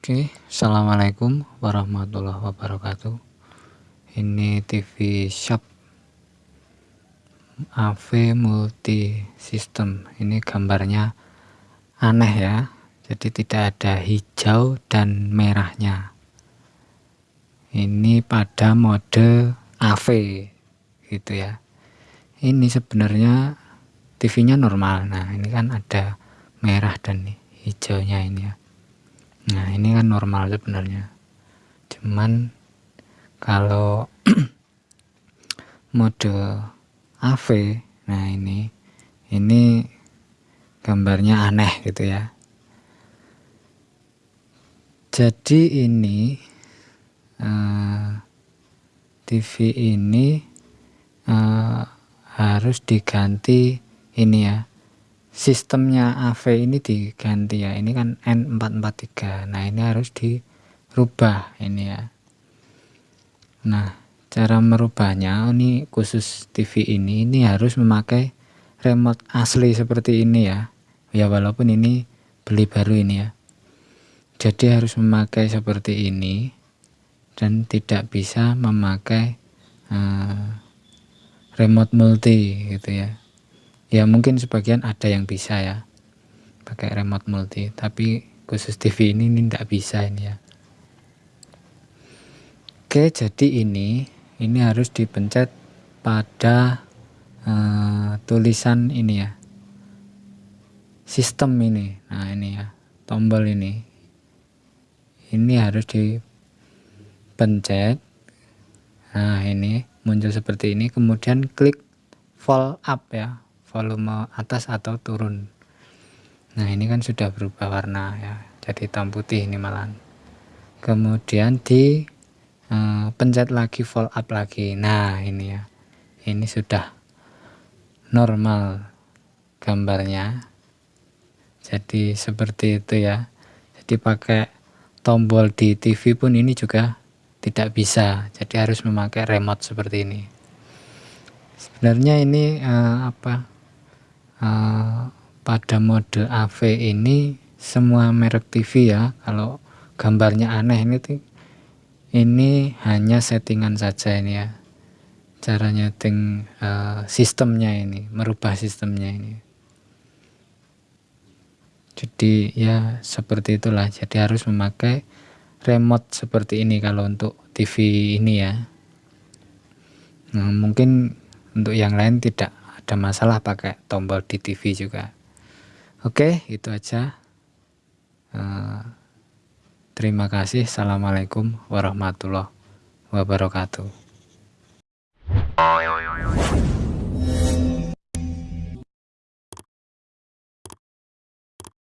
Oke, Assalamualaikum warahmatullahi wabarakatuh. Ini TV Shop AV multi system. Ini gambarnya aneh ya. Jadi tidak ada hijau dan merahnya. Ini pada mode AV gitu ya. Ini sebenarnya TV-nya normal. Nah, ini kan ada merah dan hijaunya ini ya normal sebenarnya. Cuman kalau mode AV nah ini ini gambarnya aneh gitu ya. Jadi ini uh, eh, TV ini uh, harus diganti ini ya sistemnya AV ini diganti ya. Ini kan N443 nah ini harus dirubah ini ya. Nah cara merubahnya ini khusus TV ini ini harus memakai remote asli seperti ini ya. Ya walaupun ini beli baru ini ya. Jadi harus memakai seperti ini dan tidak bisa memakai uh, remote multi gitu ya ya mungkin sebagian ada yang bisa ya pakai remote multi tapi khusus TV ini ini tidak bisa ini ya. Oke jadi ini ini harus dipencet pada uh, tulisan ini ya. Sistem ini. Nah ini ya tombol ini. Ini harus dipencet. Nah ini muncul seperti ini kemudian klik fall up ya volume atas atau turun. Nah ini kan sudah berubah warna ya jadi hitam putih ini malah kemudian di uh, pencet lagi full up lagi. Nah ini ya ini sudah normal gambarnya. Jadi seperti itu ya. Jadi pakai tombol di TV pun ini juga tidak bisa. Jadi harus memakai remote seperti ini. Sebenarnya ini uh, apa uh, pada mode AV ini semua merek TV ya. Kalau gambarnya aneh ini ini hanya settingan saja ini ya. Cara nyeting uh, sistemnya ini merubah sistemnya ini. Jadi ya seperti itulah. Jadi harus memakai remote seperti ini kalau untuk TV ini ya. Nah, mungkin untuk yang lain tidak ada masalah pakai tombol di TV juga. Oke itu aja. Uh, terima kasih. Assalamualaikum warahmatullahi wabarakatuh